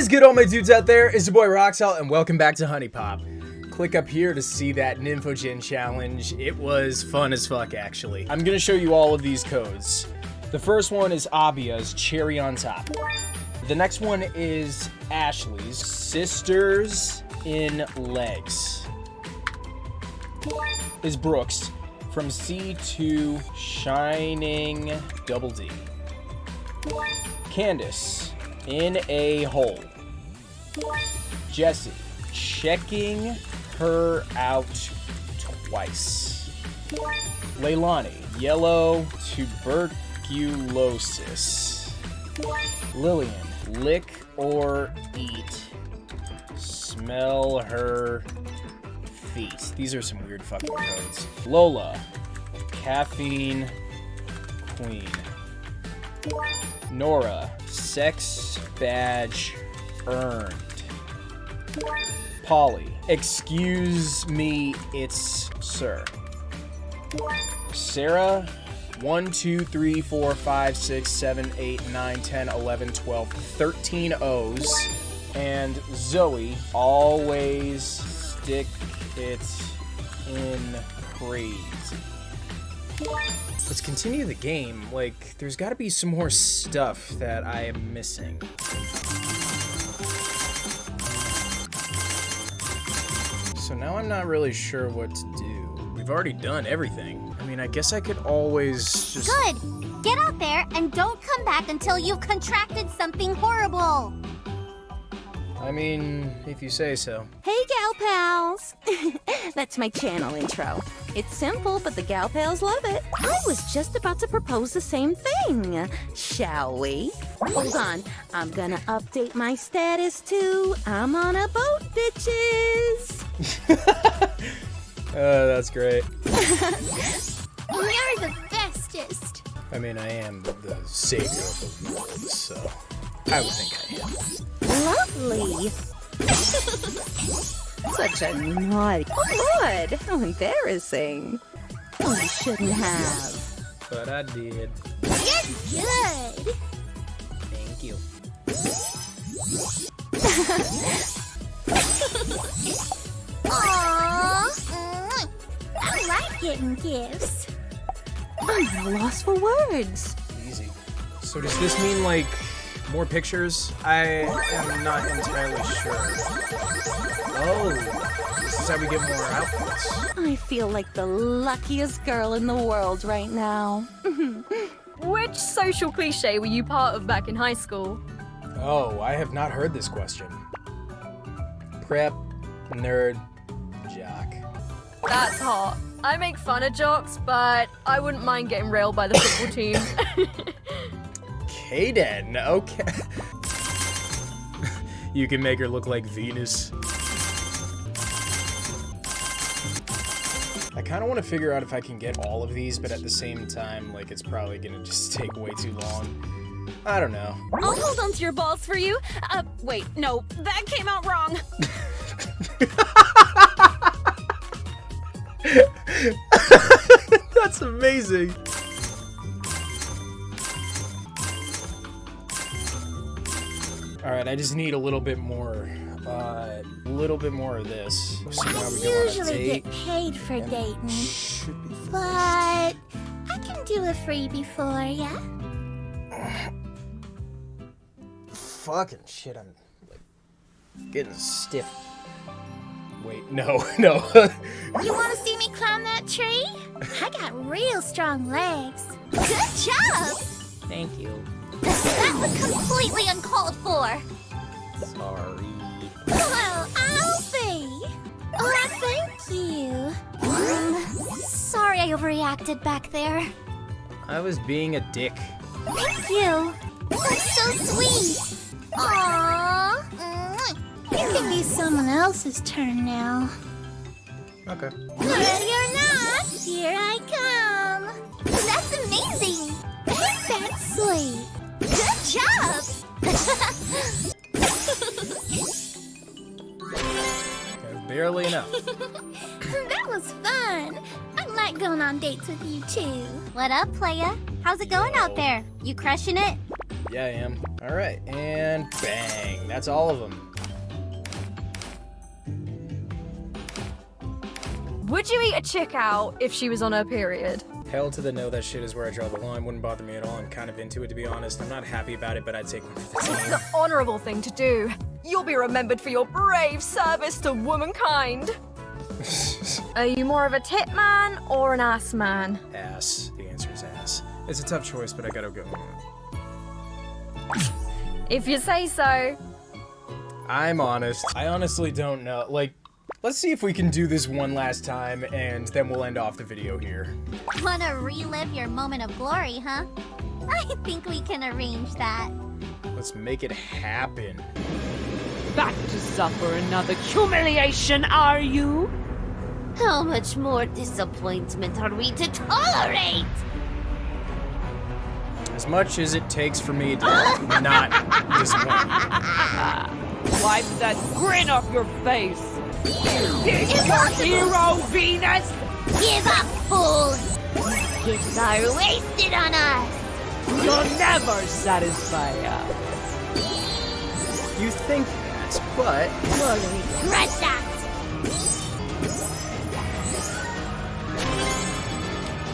is good, all my dudes out there? It's your boy Roxalt, and welcome back to HuniePop. Click up here to see that Nymphojinn challenge. It was fun as fuck, actually. I'm gonna show you all of these codes. The first one is Abia's Cherry on Top. The next one is Ashley's Sisters in Legs. Is Brooke's from C to Shining Double D. Candace in a hole. Jessie checking her out twice. Lailani, yellow tuberculosis. Lillian, lick or eat. Smell her feet. These are some weird fucking codes. Lola, caffeine queen. Nora, sex badge earned. Polly, excuse me, it's sir. Sarah, 1, 2, 3, 4, 5, 6, 7, 8, 9, 10, 11, 12, 13 O's. And Zoey, always stick it in crazy. Let's continue the game. Like, there's got to be some more stuff that I am missing. So now I'm not really sure what to do. We've already done everything. I mean, I guess I could always just... Good! Get out there and don't come back until you've contracted something horrible! I mean, if you say so. Hey, gal pals! That's my channel intro. It's simple, but the gal pals love it. I was just about to propose the same thing. Shall we? Hold on. I'm gonna update my status too. I'm on a boat, bitches! uh, that's great. You're the bestest! I mean, I am the savior of the world, so I would think I am. Lovely. Such a naughty. Lord. How embarrassing. You shouldn't have. But I did. You're good! Thank you. Aww! Mm, I like getting gifts. I'm at a loss for words. Easy. So does this mean, like, more pictures? I am not entirely sure. Oh, this is how we get more outfits. I feel like the luckiest girl in the world right now. Which social cliche were you part of back in high school? Oh, I have not heard this question. Prep, nerd, jock. That's hot. I make fun of jocks, but I wouldn't mind getting railed by the football team. Kaden, okay. you can make her look like Venus. I kind of want to figure out if I can get all of these, but at the same time, like, it's probably going to just take way too long. I don't know. I'll hold on to your balls for you. Uh, wait, no, that came out wrong. That's amazing. All right, I just need a little bit more, uh, a little bit more of this. So now I we go on a usually date. get paid for and dating, but I can do a freebie for ya. fucking shit. I'm like getting stiff. Wait, no, no. You want to see me climb that tree? I got real strong legs. Good job! Thank you. That was completely uncalled for. Sorry. Well, I'll be. Oh, thank you. Um, sorry I overreacted back there. I was being a dick. Thank you. That's so sweet. Aww. It can be someone else's turn now. Okay. Ready or not, here I come. That's amazing. Ain't that sweet? Good job. Barely enough. that was fun. I like going on dates with you too. What up, playa? How's it going out there? You crushing it? Yeah, I am. All right, and bang. That's all of them. Would you eat a chick out if she was on her period? Hell to the no, that shit is where I draw the line. Wouldn't bother me at all. I'm kind of into it, to be honest. I'm not happy about it, but I'd take one for the It's the honorable thing to do. You'll be remembered for your brave service to womankind. Are you more of a tit man or an ass man? ass. The answer is ass. It's a tough choice, but I gotta go. If you say so. I'm honest. I honestly don't know. Like, let's see if we can do this one last time, and then we'll end off the video here. Wanna relive your moment of glory, huh? I think we can arrange that. Let's make it happen. Back to suffer another humiliation, are you? How much more disappointment are we to tolerate? As much as it takes for me to not disappoint. Wipe that grin off your face. Is your hero Venus? Give up, fool! Gifts are wasted on us! You'll never satisfy us. You think that, but You'll regret that!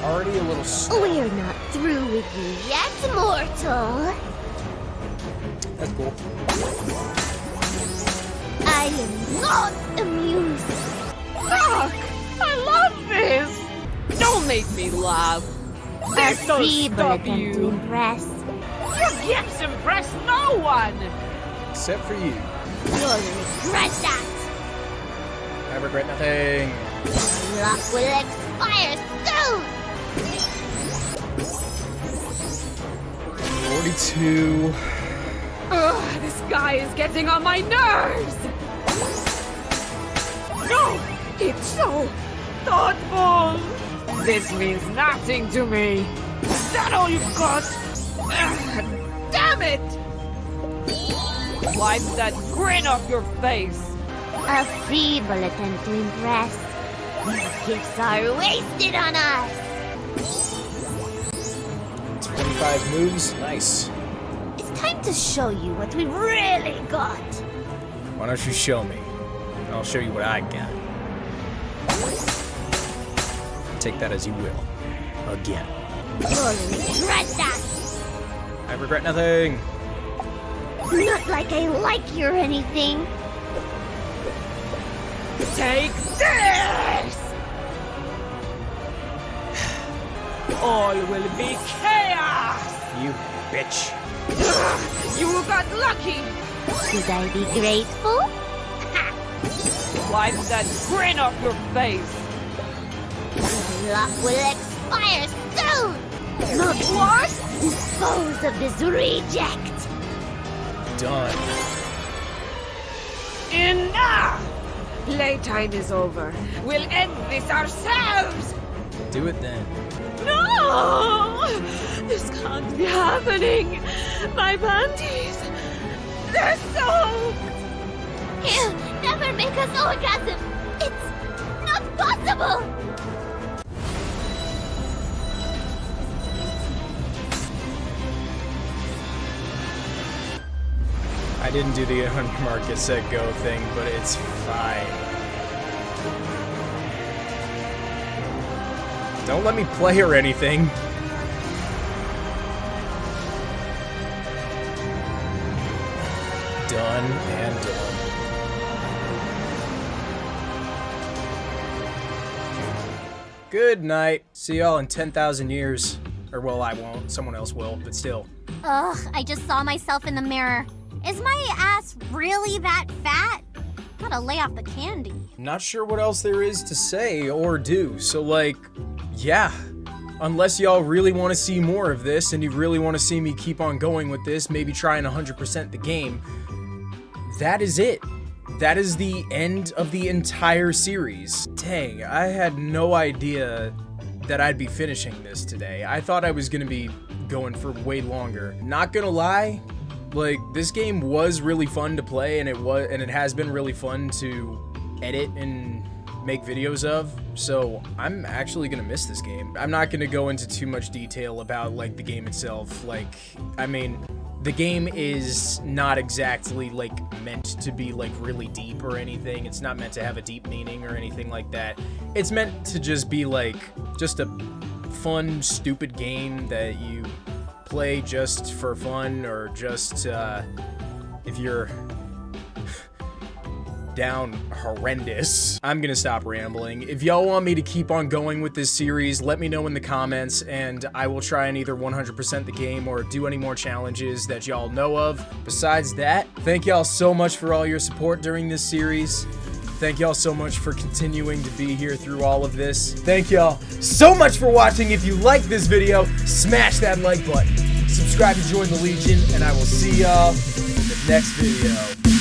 already a little slow. We're not through with you yet, mortal! That's cool. I am not Fuck! I love this! Don't make me laugh. A This don't stop attempt to you. impress. Your gifts impress no one! Except for you. You'll regret that! I regret nothing. Luck will expire soon! 42. Ugh, this guy is getting on my nerves! No! It's so thoughtful! This means nothing to me! Is that all you've got? Ugh, damn it! Wipe that grin off your face! A feeble attempt to impress. These gifts are wasted on us! 25 moves. Nice. It's time to show you what we've really got. Why don't you show me? And I'll show you what I got. Take that as you will. Again. Regret that! I regret nothing. Not like I like you or anything. Take this! All will be chaos! You bitch. You got lucky! Should I be grateful? Wipe that grin off your face! Luck will expire soon! Not worse! Dispose of this reject! Done. Enough! Playtime is over. We'll end this ourselves! Do it then. No! This can't be happening! My panties! They're soaked! Ew, never make us orgasm! It's not possible! I didn't do the get set go thing, but it's fine. Don't let me play or anything. Done and done. Good night. See y'all in 10,000 years. Or, well, I won't. Someone else will, but still. Ugh, I just saw myself in the mirror. Is my ass really that fat? Gotta lay off the candy. Not sure what else there is to say or do, so like, yeah. Unless y'all really want to see more of this and you really want to see me keep on going with this, maybe try and 100% the game, that is it. That is the end of the entire series. Dang, I had no idea that I'd be finishing this today. I thought I was gonna be going for way longer. Not gonna lie, like this game was really fun to play and it was and it has been really fun to edit and make videos of so i'm actually gonna miss this game i'm not gonna go into too much detail about like the game itself like i mean the game is not exactly like meant to be like really deep or anything. It's not meant to have a deep meaning or anything like that. It's meant to just be like just a fun, stupid game that you play just for fun or just uh, if you're down horrendous. I'm gonna stop rambling. If y'all want me to keep on going with this series, let me know in the comments, and I will try and either 100% the game or do any more challenges that y'all know of. Besides that, thank y'all so much for all your support during this series. Thank y'all so much for continuing to be here through all of this. Thank y'all so much for watching. If you like this video, smash that like button. Subscribe to join the Legion, and I will see y'all in the next video.